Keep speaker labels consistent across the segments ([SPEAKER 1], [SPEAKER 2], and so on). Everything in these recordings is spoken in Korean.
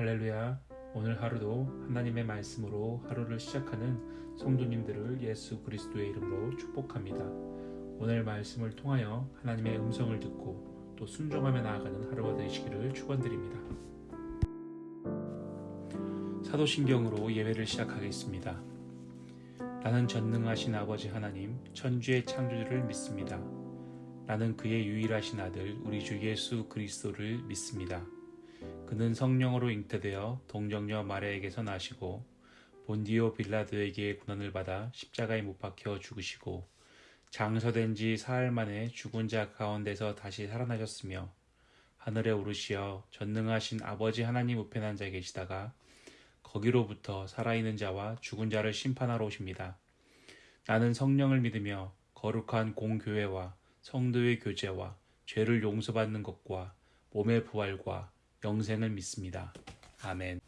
[SPEAKER 1] 할렐루야. 오늘 하루도 하나님의 말씀으로 하루를 시작하는 성도님들을 예수 그리스도의 이름으로 축복합니다. 오늘 말씀을 통하여 하나님의 음성을 듣고 또 순종하며 나아가는 하루가 되시기를 축원드립니다. 사도신경으로 예배를 시작하겠습니다. 나는 전능하신 아버지 하나님, 천주의 창조주를 믿습니다. 나는 그의 유일하신 아들 우리 주 예수 그리스도를 믿습니다. 그는 성령으로 잉태되어 동정녀 마리아에게서 나시고 본디오 빌라도에게 고난을 받아 십자가에 못 박혀 죽으시고 장서된 지 사흘 만에 죽은 자 가운데서 다시 살아나셨으며 하늘에 오르시어 전능하신 아버지 하나님 우편에 앉아 계시다가 거기로부터 살아있는 자와 죽은 자를 심판하러 오십니다. 나는 성령을 믿으며 거룩한 공교회와 성도의 교제와 죄를 용서받는 것과 몸의 부활과 영생을 믿습니다. 아멘.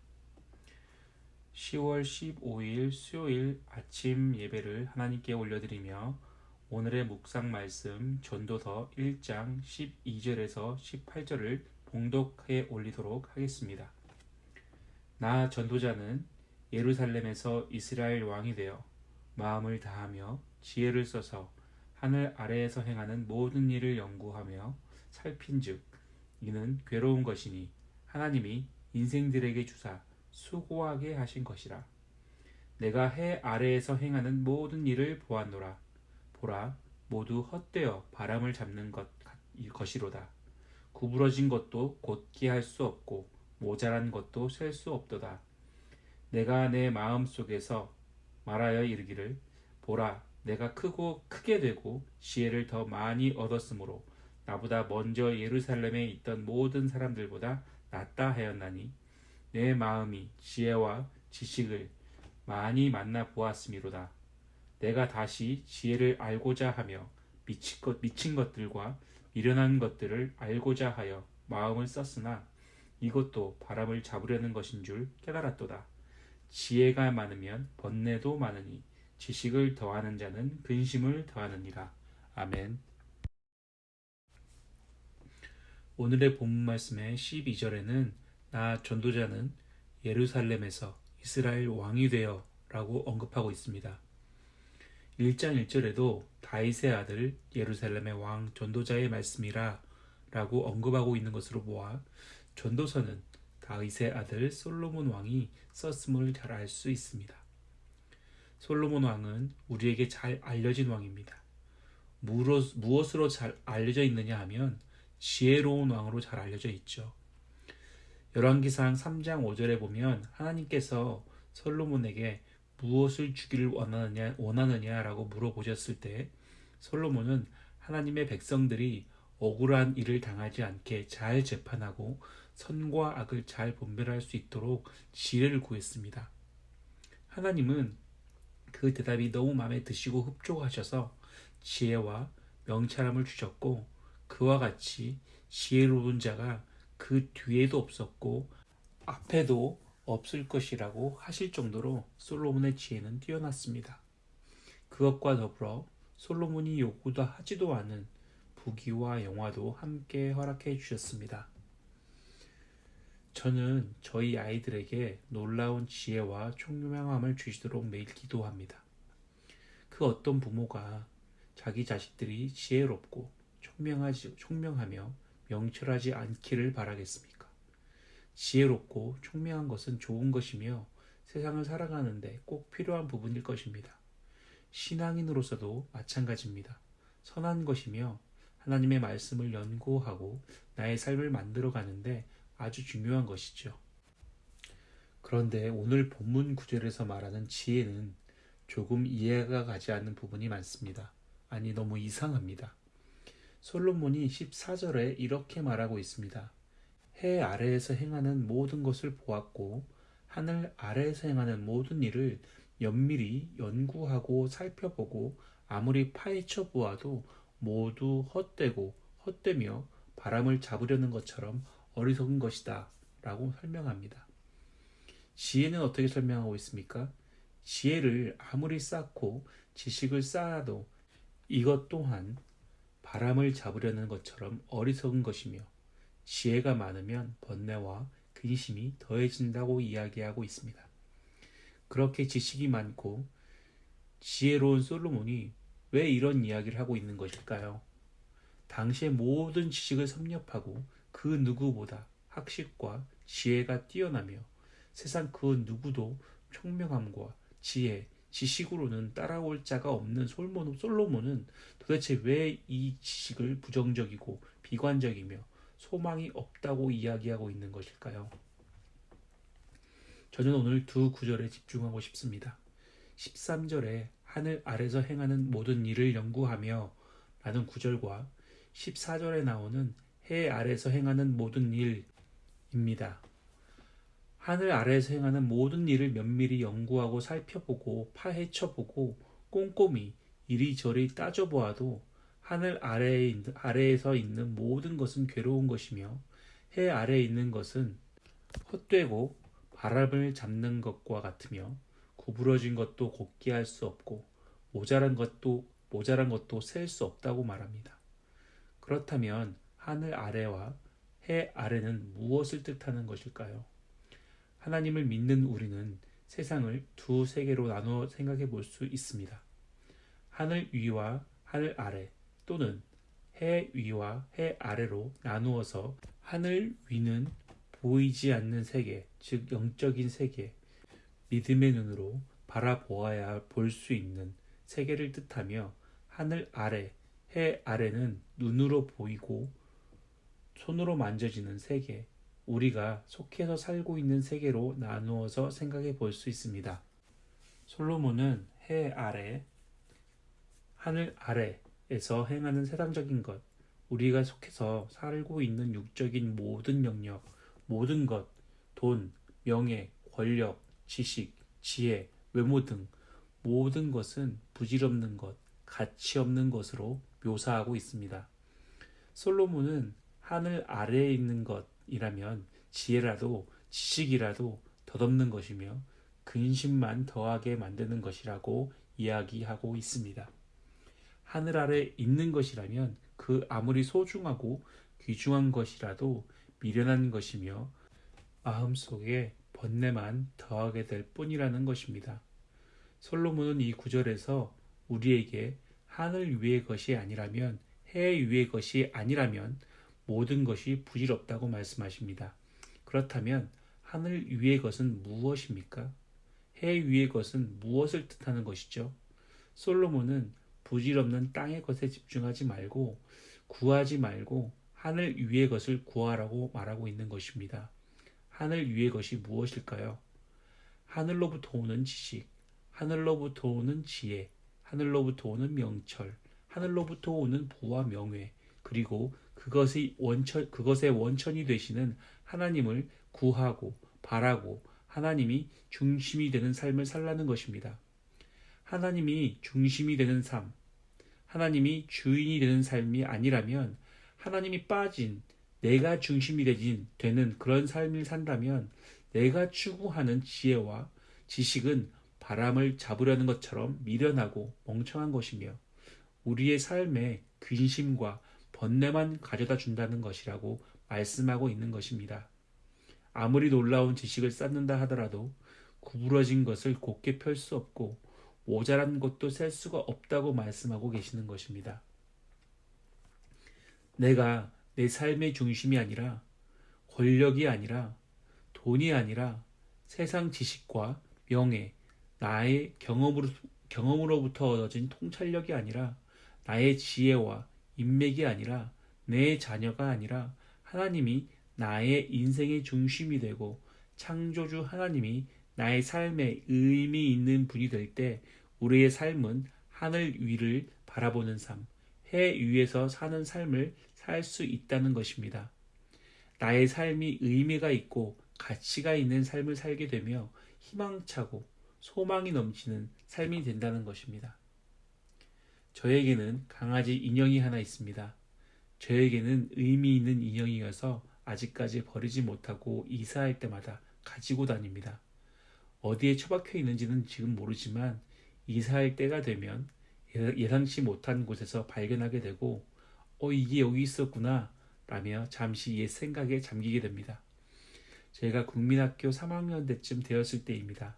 [SPEAKER 1] 10월 15일 수요일 아침 예배를 하나님께 올려드리며 오늘의 묵상 말씀 전도서 1장 12절에서 18절을 봉독해 올리도록 하겠습니다. 나 전도자는 예루살렘에서 이스라엘 왕이 되어 마음을 다하며 지혜를 써서 하늘 아래에서 행하는 모든 일을 연구하며 살핀즉 이는 괴로운 것이니 하나님이 인생들에게 주사 수고하게 하신 것이라. 내가 해 아래에서 행하는 모든 일을 보았노라. 보라, 모두 헛되어 바람을 잡는 것, 것이로다. 구부러진 것도 곧게 할 수 없고 모자란 것도 셀 수 없도다. 내가 내 마음 속에서 말하여 이르기를 보라, 내가 크고 크게 되고 지혜를 더 많이 얻었으므로 나보다 먼저 예루살렘에 있던 모든 사람들보다 낫다 하였나니 내 마음이 지혜와 지식을 많이 만나 보았음이로다. 내가 다시 지혜를 알고자 하며 미친, 것, 미친 것들과 미련한 것들을 알고자 하여 마음을 썼으나 이것도 바람을 잡으려는 것인 줄 깨달았도다. 지혜가 많으면 번뇌도 많으니 지식을 더하는 자는 근심을 더하느니라. 아멘. 오늘의 본문 말씀의 12절에는 나 전도자는 예루살렘에서 이스라엘 왕이 되어 라고 언급하고 있습니다. 1장 1절에도 다윗의 아들 예루살렘의 왕 전도자의 말씀이라 라고 언급하고 있는 것으로 보아 전도서는 다윗의 아들 솔로몬 왕이 썼음을 잘 알 수 있습니다. 솔로몬 왕은 우리에게 잘 알려진 왕입니다. 무엇으로 잘 알려져 있느냐 하면 지혜로운 왕으로 잘 알려져 있죠. 열왕기상 3장 5절에 보면 하나님께서 솔로몬에게 무엇을 주기를 원하느냐, 원하느냐라고 물어보셨을 때 솔로몬은 하나님의 백성들이 억울한 일을 당하지 않게 잘 재판하고 선과 악을 잘 분별할 수 있도록 지혜를 구했습니다. 하나님은 그 대답이 너무 마음에 드시고 흡족하셔서 지혜와 명찰함을 주셨고 그와 같이 지혜로운 자가 그 뒤에도 없었고 앞에도 없을 것이라고 하실 정도로 솔로몬의 지혜는 뛰어났습니다. 그것과 더불어 솔로몬이 요구도 하지도 않은 부귀와 영화도 함께 허락해 주셨습니다. 저는 저희 아이들에게 놀라운 지혜와 총명함을 주시도록 매일 기도합니다. 그 어떤 부모가 자기 자식들이 지혜롭고 총명하지, 총명하며 명철하지 않기를 바라겠습니까? 지혜롭고 총명한 것은 좋은 것이며 세상을 살아가는데 꼭 필요한 부분일 것입니다. 신앙인으로서도 마찬가지입니다. 선한 것이며 하나님의 말씀을 연구하고 나의 삶을 만들어 가는데 아주 중요한 것이죠. 그런데 오늘 본문 구절에서 말하는 지혜는 조금 이해가 가지 않는 부분이 많습니다. 아니, 너무 이상합니다. 솔로몬이 14절에 이렇게 말하고 있습니다. 해 아래에서 행하는 모든 것을 보았고, 하늘 아래에서 행하는 모든 일을 면밀히 연구하고 살펴보고, 아무리 파헤쳐 보아도 모두 헛되고 헛되며 바람을 잡으려는 것처럼 어리석은 것이다. 라고 설명합니다. 지혜는 어떻게 설명하고 있습니까? 지혜를 아무리 쌓고 지식을 쌓아도 이것 또한 바람을 잡으려는 것처럼 어리석은 것이며 지혜가 많으면 번뇌와 근심이 더해진다고 이야기하고 있습니다. 그렇게 지식이 많고 지혜로운 솔로몬이 왜 이런 이야기를 하고 있는 것일까요? 당시의 모든 지식을 섭렵하고 그 누구보다 학식과 지혜가 뛰어나며 세상 그 누구도 총명함과 지혜, 지식으로는 따라올 자가 없는 솔로몬은 도대체 왜 이 지식을 부정적이고 비관적이며 소망이 없다고 이야기하고 있는 것일까요? 저는 오늘 두 구절에 집중하고 싶습니다. 13절에 하늘 아래서 행하는 모든 일을 연구하며 라는 구절과 14절에 나오는 해 아래서 행하는 모든 일입니다. 하늘 아래에서 행하는 모든 일을 면밀히 연구하고 살펴보고 파헤쳐보고 꼼꼼히 이리저리 따져보아도 하늘 아래에, 아래에서 있는 모든 것은 괴로운 것이며 해 아래에 있는 것은 헛되고 바람을 잡는 것과 같으며 구부러진 것도 곱게 할 수 없고 모자란 것도 모자란 것도 셀 수 없다고 말합니다. 그렇다면 하늘 아래와 해 아래는 무엇을 뜻하는 것일까요? 하나님을 믿는 우리는 세상을 두 세계로 나누어 생각해 볼 수 있습니다. 하늘 위와 하늘 아래 또는 해 위와 해 아래로 나누어서 하늘 위는 보이지 않는 세계, 즉 영적인 세계, 믿음의 눈으로 바라보아야 볼 수 있는 세계를 뜻하며 하늘 아래, 해 아래는 눈으로 보이고 손으로 만져지는 세계, 우리가 속해서 살고 있는 세계로 나누어서 생각해 볼 수 있습니다. 솔로몬은 해 아래, 하늘 아래에서 행하는 세상적인 것, 우리가 속해서 살고 있는 육적인 모든 영역, 모든 것, 돈, 명예, 권력, 지식, 지혜, 외모 등 모든 것은 부질없는 것, 가치 없는 것으로 묘사하고 있습니다. 솔로몬은 하늘 아래에 있는 것, 이라면 지혜라도 지식이라도 덧없는 것이며 근심만 더하게 만드는 것이라고 이야기하고 있습니다. 하늘 아래 있는 것이라면 그 아무리 소중하고 귀중한 것이라도 미련한 것이며 마음속에 번뇌만 더하게 될 뿐이라는 것입니다. 솔로몬은 이 구절에서 우리에게 하늘 위의 것이 아니라면 해 위의 것이 아니라면 모든 것이 부질없다고 말씀하십니다. 그렇다면 하늘 위의 것은 무엇입니까? 해 위의 것은 무엇을 뜻하는 것이죠? 솔로몬은 부질없는 땅의 것에 집중하지 말고 구하지 말고 하늘 위의 것을 구하라고 말하고 있는 것입니다. 하늘 위의 것이 무엇일까요? 하늘로부터 오는 지식, 하늘로부터 오는 지혜, 하늘로부터 오는 명철, 하늘로부터 오는 부와 명예, 그리고 그것이 원천, 그것의 원천이 되시는 하나님을 구하고 바라고 하나님이 중심이 되는 삶을 살라는 것입니다. 하나님이 중심이 되는 삶, 하나님이 주인이 되는 삶이 아니라면 하나님이 빠진 내가 중심이 되진 되는 그런 삶을 산다면 내가 추구하는 지혜와 지식은 바람을 잡으려는 것처럼 미련하고 멍청한 것이며 우리의 삶에 근심과 번뇌만 가져다 준다는 것이라고 말씀하고 있는 것입니다. 아무리 놀라운 지식을 쌓는다 하더라도 구부러진 것을 곱게 펼 수 없고 모자란 것도 셀 수가 없다고 말씀하고 계시는 것입니다. 내가 내 삶의 중심이 아니라 권력이 아니라 돈이 아니라 세상 지식과 명예, 나의 경험으로, 경험으로부터 얻어진 통찰력이 아니라 나의 지혜와 인맥이 아니라 내 자녀가 아니라 하나님이 나의 인생의 중심이 되고 창조주 하나님이 나의 삶에 의미 있는 분이 될 때 우리의 삶은 하늘 위를 바라보는 삶, 해 위에서 사는 삶을 살 수 있다는 것입니다. 나의 삶이 의미가 있고 가치가 있는 삶을 살게 되며 희망차고 소망이 넘치는 삶이 된다는 것입니다. 저에게는 강아지 인형이 하나 있습니다. 저에게는 의미 있는 인형이어서 아직까지 버리지 못하고 이사할 때마다 가지고 다닙니다. 어디에 처박혀 있는지는 지금 모르지만 이사할 때가 되면 예상치 못한 곳에서 발견하게 되고 어 이게 여기 있었구나 라며 잠시 옛 생각에 잠기게 됩니다. 제가 국민학교 3학년 때쯤 되었을 때입니다.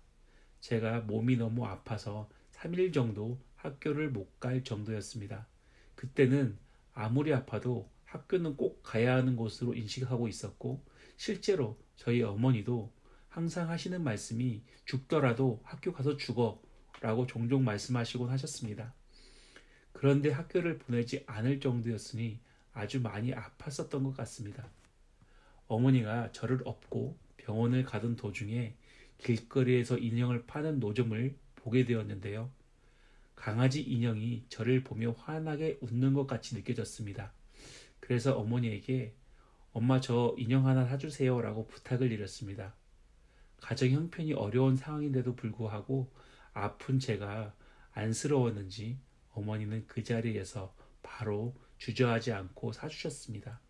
[SPEAKER 1] 제가 몸이 너무 아파서 3일 정도 학교를 못 갈 정도였습니다. 그때는 아무리 아파도 학교는 꼭 가야 하는 곳으로 인식하고 있었고 실제로 저희 어머니도 항상 하시는 말씀이 죽더라도 학교 가서 죽어 라고 종종 말씀하시곤 하셨습니다. 그런데 학교를 보내지 않을 정도였으니 아주 많이 아팠었던 것 같습니다. 어머니가 저를 업고 병원을 가던 도중에 길거리에서 인형을 파는 노점을 보게 되었는데요. 강아지 인형이 저를 보며 환하게 웃는 것 같이 느껴졌습니다. 그래서 어머니에게 엄마 저 인형 하나 사주세요 라고 부탁을 드렸습니다. 가정 형편이 어려운 상황인데도 불구하고 아픈 제가 안쓰러웠는지 어머니는 그 자리에서 바로 주저하지 않고 사주셨습니다.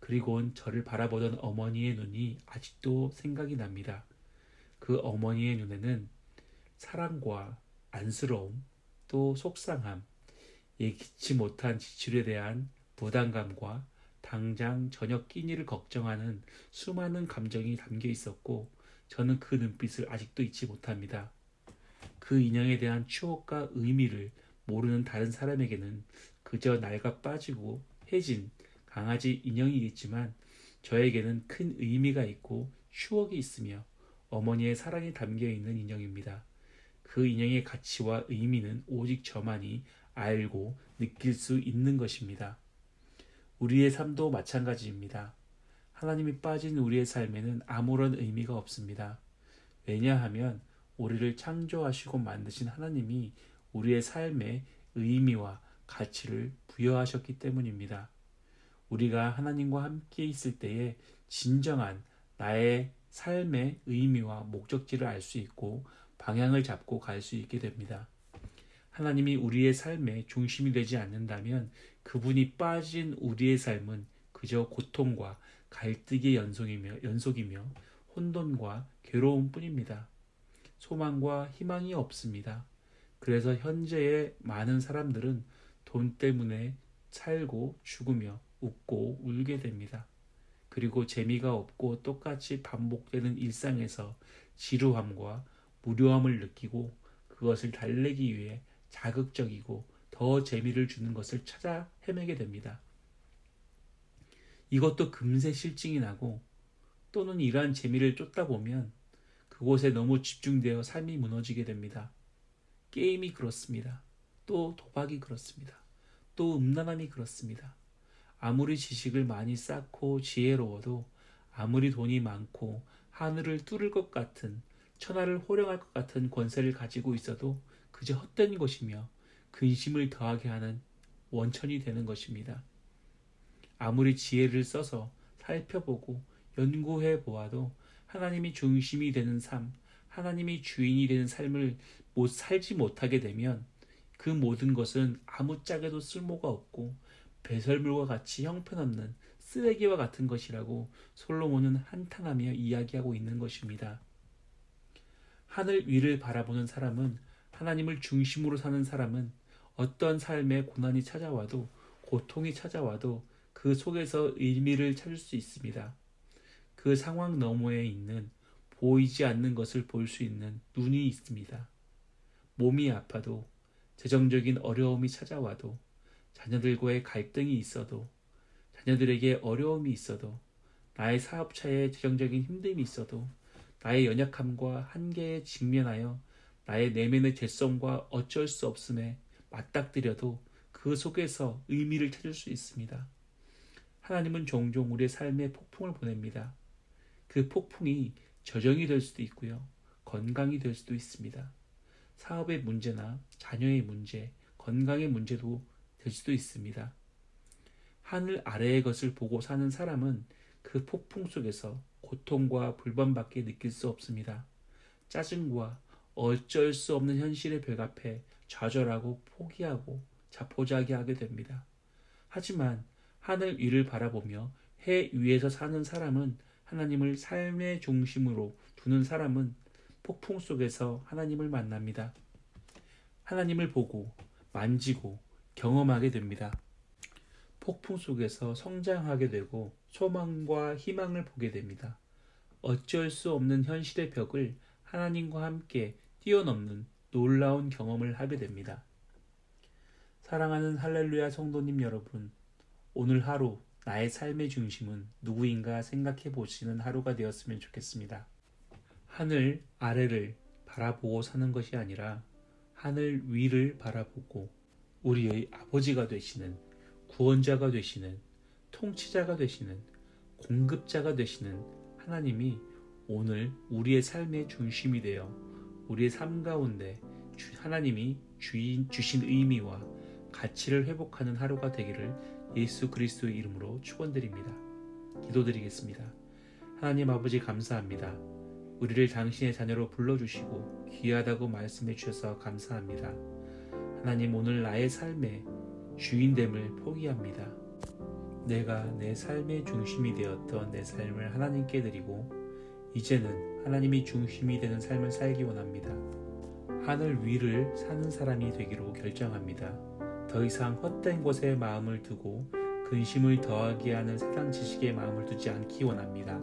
[SPEAKER 1] 그리곤 저를 바라보던 어머니의 눈이 아직도 생각이 납니다. 그 어머니의 눈에는 사랑과 안쓰러움, 또 속상함, 예기치 못한 지출에 대한 부담감과 당장 저녁 끼니를 걱정하는 수많은 감정이 담겨 있었고 저는 그 눈빛을 아직도 잊지 못합니다. 그 인형에 대한 추억과 의미를 모르는 다른 사람에게는 그저 낡아 빠지고 해진 강아지 인형이겠지만 저에게는 큰 의미가 있고 추억이 있으며 어머니의 사랑이 담겨 있는 인형입니다. 그 인형의 가치와 의미는 오직 저만이 알고 느낄 수 있는 것입니다. 우리의 삶도 마찬가지입니다. 하나님이 빠진 우리의 삶에는 아무런 의미가 없습니다. 왜냐하면 우리를 창조하시고 만드신 하나님이 우리의 삶에 의미와 가치를 부여하셨기 때문입니다. 우리가 하나님과 함께 있을 때에 진정한 나의 삶의 의미와 목적지를 알 수 있고 방향을 잡고 갈 수 있게 됩니다. 하나님이 우리의 삶의 중심이 되지 않는다면 그분이 빠진 우리의 삶은 그저 고통과 갈등의 연속이며, 연속이며 혼돈과 괴로움 뿐입니다. 소망과 희망이 없습니다. 그래서 현재의 많은 사람들은 돈 때문에 살고 죽으며 웃고 울게 됩니다. 그리고 재미가 없고 똑같이 반복되는 일상에서 지루함과 무료함을 느끼고 그것을 달래기 위해 자극적이고 더 재미를 주는 것을 찾아 헤매게 됩니다. 이것도 금세 실증이 나고 또는 이러한 재미를 쫓다 보면 그곳에 너무 집중되어 삶이 무너지게 됩니다. 게임이 그렇습니다. 또 도박이 그렇습니다. 또 음란함이 그렇습니다. 아무리 지식을 많이 쌓고 지혜로워도 아무리 돈이 많고 하늘을 뚫을 것 같은 천하를 호령할 것 같은 권세를 가지고 있어도 그저 헛된 것이며 근심을 더하게 하는 원천이 되는 것입니다. 아무리 지혜를 써서 살펴보고 연구해 보아도 하나님이 중심이 되는 삶, 하나님이 주인이 되는 삶을 못 살지 못하게 되면 그 모든 것은 아무짝에도 쓸모가 없고 배설물과 같이 형편없는 쓰레기와 같은 것이라고 솔로몬은 한탄하며 이야기하고 있는 것입니다. 하늘 위를 바라보는 사람은 하나님을 중심으로 사는 사람은 어떤 삶의 고난이 찾아와도 고통이 찾아와도 그 속에서 의미를 찾을 수 있습니다. 그 상황 너머에 있는 보이지 않는 것을 볼 수 있는 눈이 있습니다. 몸이 아파도 재정적인 어려움이 찾아와도 자녀들과의 갈등이 있어도 자녀들에게 어려움이 있어도 나의 사업차에 재정적인 힘듦이 있어도 나의 연약함과 한계에 직면하여 나의 내면의 죄성과 어쩔 수 없음에 맞닥뜨려도 그 속에서 의미를 찾을 수 있습니다. 하나님은 종종 우리의 삶에 폭풍을 보냅니다. 그 폭풍이 저정이 될 수도 있고요. 건강이 될 수도 있습니다. 사업의 문제나 자녀의 문제, 건강의 문제도 될 수도 있습니다. 하늘 아래의 것을 보고 사는 사람은 그 폭풍 속에서 고통과 불만밖에 느낄 수 없습니다. 짜증과 어쩔 수 없는 현실에 배갑해 좌절하고 포기하고 자포자기하게 됩니다. 하지만 하늘 위를 바라보며 해 위에서 사는 사람은 하나님을 삶의 중심으로 두는 사람은 폭풍 속에서 하나님을 만납니다. 하나님을 보고 만지고 경험하게 됩니다. 폭풍 속에서 성장하게 되고 소망과 희망을 보게 됩니다. 어쩔 수 없는 현실의 벽을 하나님과 함께 뛰어넘는 놀라운 경험을 하게 됩니다. 사랑하는 할렐루야 성도님 여러분, 오늘 하루 나의 삶의 중심은 누구인가 생각해 보시는 하루가 되었으면 좋겠습니다. 하늘 아래를 바라보고 사는 것이 아니라 하늘 위를 바라보고 우리의 아버지가 되시는 구원자가 되시는 통치자가 되시는 공급자가 되시는 하나님이 오늘 우리의 삶의 중심이 되어 우리의 삶 가운데 하나님이 주인 주신 의미와 가치를 회복하는 하루가 되기를 예수 그리스도의 이름으로 축원드립니다. 기도드리겠습니다. 하나님 아버지 감사합니다. 우리를 당신의 자녀로 불러주시고 귀하다고 말씀해 주셔서 감사합니다. 하나님 오늘 나의 삶의 주인됨을 포기합니다. 내가 내 삶의 중심이 되었던 내 삶을 하나님께 드리고 이제는 하나님이 중심이 되는 삶을 살기 원합니다. 하늘 위를 사는 사람이 되기로 결정합니다. 더 이상 헛된 곳에 마음을 두고 근심을 더하게 하는 세상 지식에 마음을 두지 않기 원합니다.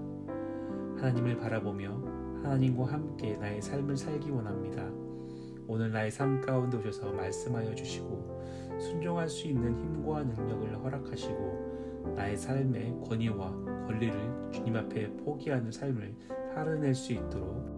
[SPEAKER 1] 하나님을 바라보며 하나님과 함께 나의 삶을 살기 원합니다. 오늘 나의 삶 가운데 오셔서 말씀하여 주시고 순종할 수 있는 힘과 능력을 허락하시고 나의 삶의 권위와 권리를 주님 앞에 포기하는 삶을 살아낼 수 있도록